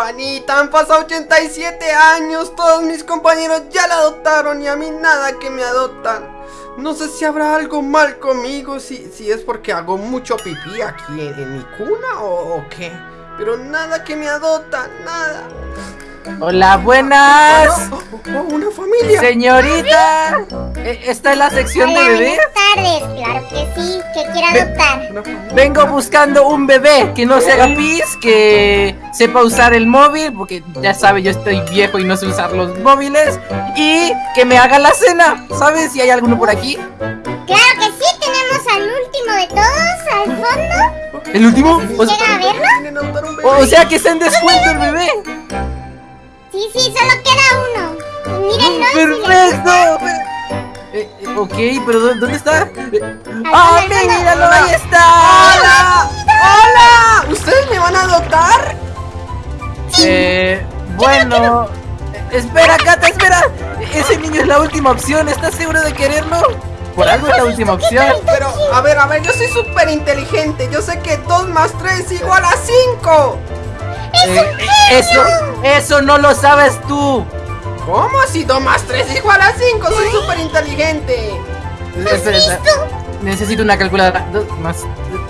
campanita, han pasado 87 años, todos mis compañeros ya la adoptaron y a mí nada que me adoptan. No sé si habrá algo mal conmigo, si, si es porque hago mucho pipí aquí en, mi cuna o, o qué. Pero nada que me adoptan, nada. Hola, buenas. Oh, una familia. Señorita, eh, ¿está en la sección de bebés? Buenas tardes, claro que sí, que quiere adoptar. Vengo buscando un bebé que no se haga pis, que sepa usar el móvil, porque ya sabe, yo estoy viejo y no sé usar los móviles, y que me haga la cena. ¿Sabes si hay alguno por aquí? Claro que sí, tenemos al último de todos, al fondo. ¿El último? ¿Llega a verlo? O sea que está en descuento el bebé. Sí, sí, solo queda uno. Mírenlo. ¡Perfecto! Eh, eh, ok, pero ¿dónde está? ¡Ah, míralo! ¡Ahí está! ¡Hola! ¡Hola! ¿Ustedes me van a adoptar? Eh, bueno... Espera, Cata, espera. Ese niño es la última opción. ¿Estás seguro de quererlo? Por algo es la última opción. Pero, a ver, a ver, yo soy súper inteligente. Yo sé que 2 más 3 igual a 5. Eh, eso, eso no lo sabes tú. ¿Cómo? Si 2 más 3 igual a 5, soy súper inteligente. Necesito una calculadora. 2 más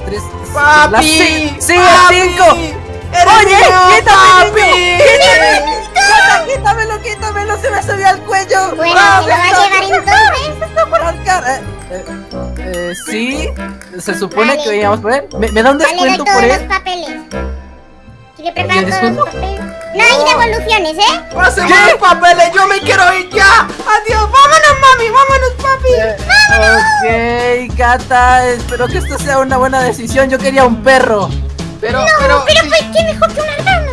3. ¡Papi! ¡Sí, es 5! ¡Oye! ¡Quítame! ¡Quítame! ¡Quítamelo, quítamelo! ¡Se me subió al cuello! Bueno, ¡Ah, ¿se lo va a llevar entonces? está por arcar! Eh, eh, eh, sí, se supone vale. que veníamos por él. ¿Me, me da un descuento vale, por él? los papeles. ¿Quiere preparar todos los papeles? No hay devoluciones, ¿eh? ¡Pásenme los papeles! ¡Yo me quiero ir ya! ¡Adiós! ¡Vámonos, mami! ¡Vámonos, papi! Eh, ok, Cata, espero que esto sea una buena decisión. Yo quería un perro. Pero, no, pero, pero pues qué mejor que un rana.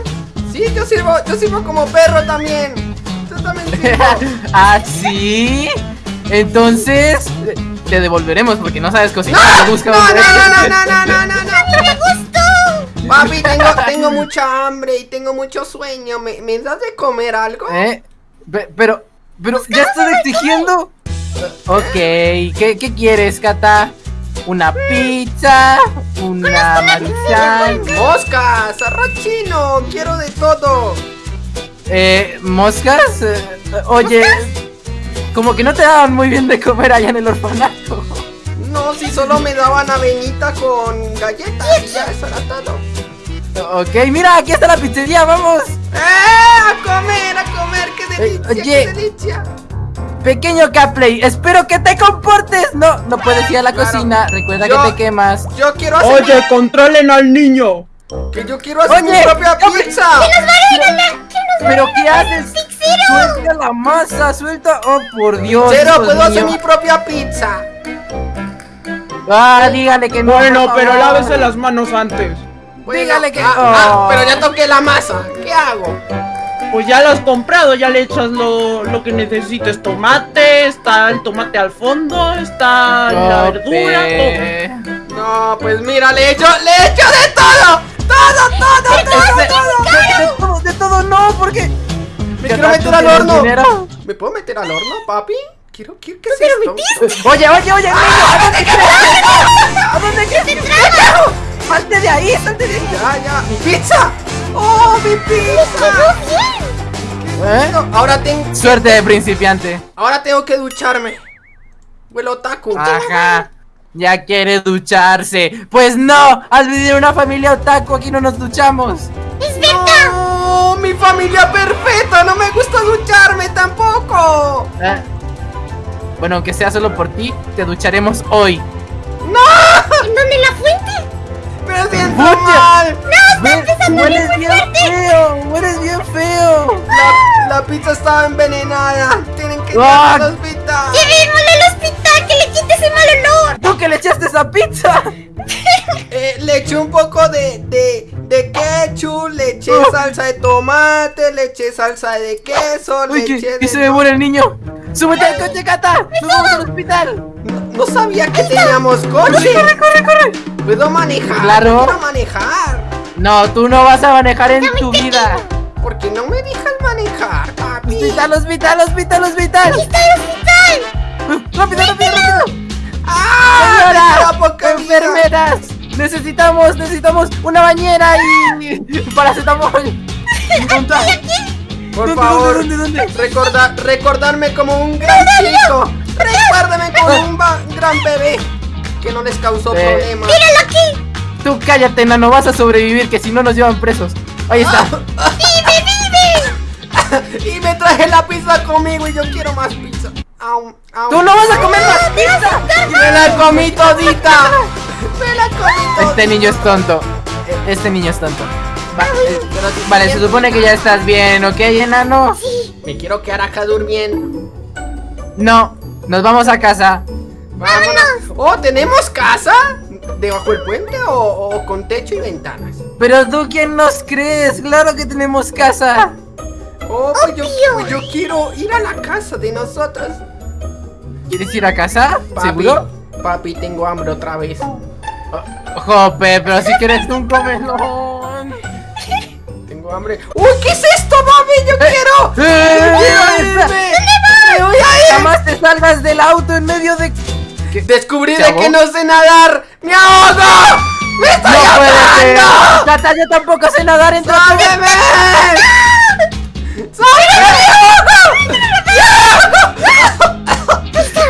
Sí, yo sirvo, yo sirvo como perro también. Yo también sirvo. ¿Ah, sí? Entonces, te devolveremos porque no sabes cocinar. ¡No! Busca no, no, no, no, no, no, no, no, no. ¡No me gustó! Papi, tengo, tengo mucha hambre y tengo mucho sueño. ¿Me, me das de comer algo? ¿Eh? Pe- Pero, pero, ¿ya estás exigiendo? Ok, ¿qué, qué quieres, Cata? ¿Una pizza? ¿Una maruchan? ¡Moscas! ¡Arroz chino! ¡Quiero de todo! Eh, ¿moscas? Eh, oye, como que no te daban muy bien de comer allá en el orfanato. No, si solo me daban avenita con galletas y ya, eso era todo. Ok, mira, aquí está la pizzería, vamos. ¡Eh! ¡A comer, a comer! ¡Qué Eh, delicia, oye. qué delicia! Pequeño Capley, espero que te comportes. No, no puedes ir a la Claro. cocina. Recuerda Yo- que te quemas. Yo quiero hacer Oye, controlen al niño. que yo quiero hacer mi Oye, propia Capri- pizza. ¿Pero qué haces? Suelta la masa, suelta. Oh, por Dios. Cero, Dios puedo hacer mío. mi propia pizza. Ah, dígale que no. Bueno, pero lávese las manos antes. Bueno, Dígale que- ah, ah, Oh. pero ya toqué la masa. ¿Qué hago? Pues ya lo has comprado, ya le echas lo, lo que necesites. Tomate, está el tomate al fondo, está la verdura, todo. No, pues mira, le echo, le echo de todo. Todo, todo, todo, De, todo. de- de todo, de todo no, porque. Me quiero meter al ¿Tienes horno. dinero? ¿Me puedo meter al horno, papi? Quiero, quiero, ¿qué es esto? Oye, oye, oye, niño, ¿a dónde quieres? ¿A dónde quieres? ¡Salte de ahí, salte de ahí! Ya, ya, mi pizza. ¡Oh, mi pizza! ¿Eh? Ahora tengo, Suerte de principiante. ahora tengo que ducharme. Huele otaku. Ajá. Ya quiere ducharse. Pues no, al vivir en una familia otaku aquí no nos duchamos. ¡Es verdad! No, mi familia perfecta. No me gusta ducharme tampoco. Eh, Bueno, aunque sea solo por ti, te ducharemos hoy. ¿En dónde la fuente? Me siento pizza estaba envenenada. Tienen que ir Ah. al hospital. ¡Llevémosle al hospital que le quite ese mal olor! ¿Tú que le echaste esa pizza? Eh, le eché un poco de, de, de ketchup, le eché Oh. salsa de tomate, le eché salsa de queso, le Uy, que, eché de... se me muere el niño. ¡Súbete al coche, Cata! ¡Nos vamos al hospital! No, no sabía que teníamos coche. ¡Corre, corre, corre! ¿Puedo manejar? Claro. Quiero manejar. No, tú no vas a manejar en tu vida. ¿Por qué no me dejan manejar, papi? ¡Hospital, hospital, hospital, hospital! ¡Rápido, rápido, rápido! ¡Ah! ¡Señora! ¡Enfermeras! Necesitamos, necesitamos una bañera y paracetamol. Por ¿Dónde, favor, dónde, dónde, dónde? Recorda- recordarme como un gran chico. Recuérdame como un gran bebé que no les causó Eh. problemas. ¡Míralo aquí! Tú cállate, nano, vas a sobrevivir, que si no nos llevan presos. Ahí está. Y me traje la pizza conmigo y yo quiero más pizza. Au, au. ¡Tú no vas a comer más pizza! Me la comí todita. Me la comí todita. Este niño es tonto. Este niño es tonto. Va- eh, Pero Vale, se supone que ya estás bien, ¿ok, enano? Me quiero quedar acá durmiendo. No, nos vamos a casa. Vámonos. Oh, ¿tenemos casa? ¿Debajo del puente o, o con techo y ventanas? Pero tú, ¿quién nos crees? Claro que tenemos casa. Oh, pues yo, pues yo quiero ir a la casa de nosotros. ¿Quieres ir a casa? Papi, ¿Seguro? Papi, tengo hambre otra vez. Jope, pero si quieres un comelón. Tengo hambre. ¡Uy, qué es esto, mami! ¡Yo quiero! ¡Eh! ¡Yo quiero irme! ¡Me voy a ir! Jamás te salgas del auto en medio de... Descubrí ¿Se de ahogó? que no sé nadar. ¡Me ahogo! ¡Me estoy ¡No ahogando! Tata, yo tampoco sé nadar, entonces... ¡Sálveme!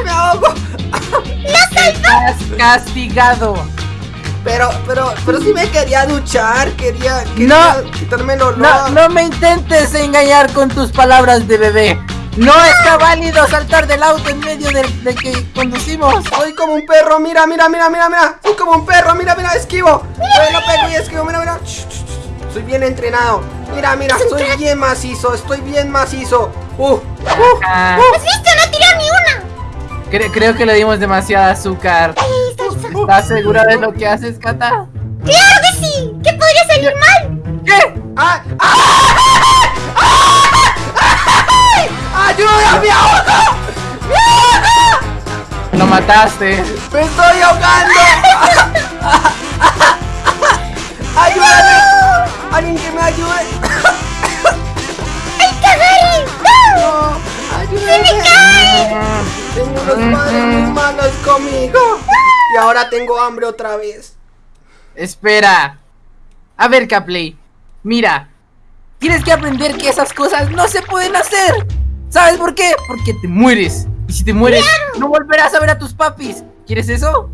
¡Me ahogo! Estás castigado. Pero, pero, pero sí me quería duchar, quería, quería No. quitarme el olor. No, no me intentes engañar con tus palabras de bebé. No está válido saltar del auto en medio del de que conducimos. Soy como un perro, mira, mira, mira, mira, mira. Soy como un perro, mira, mira, esquivo. Yo lo pego y esquivo, mira, mira. Soy bien entrenado. Mira, mira, soy bien macizo, estoy bien macizo. Uh, uh, Ah, ¿Has visto? No tiró ni una. cre- creo que le dimos demasiada azúcar. Está, está. ¿Estás segura de lo que haces, Kata? ¡Claro que sí! ¿Qué podría salir mal? ¿Qué? ¡Ah! ¡Ah! ¡Ay! ¡Ayuda, me ahogo! ¡Me ahogo! Lo mataste. ¡Me estoy ahogando! ¡Alguien que me ayude! ¡Ay, cagaré! ¡No! ¡Ayúdame! Tengo unos padres muy malos conmigo. Y ahora tengo hambre otra vez. Espera. A ver, Capley. Mira. Tienes que aprender que esas cosas no se pueden hacer. ¿Sabes por qué? Porque te mueres. Y si te mueres, no volverás a ver a tus papis. ¿Quieres eso?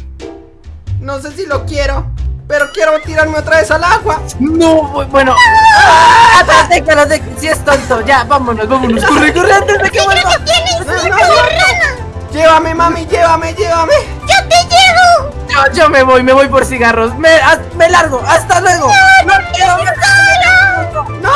No sé si lo quiero, pero quiero tirarme otra vez al agua. No, bu- bueno. ¡Ah! Déjalo, déjalo. Si es tonto. Ya, vámonos, vámonos. Corre, corre antes de que vuelva. ¡Tienes No, una no, no. rana! Llévame, mami, llévame, llévame. ¡Yo te llevo! Yo, yo me voy, me voy por cigarros. Me, haz- me largo. Hasta luego. No, quiero ver. ¡No!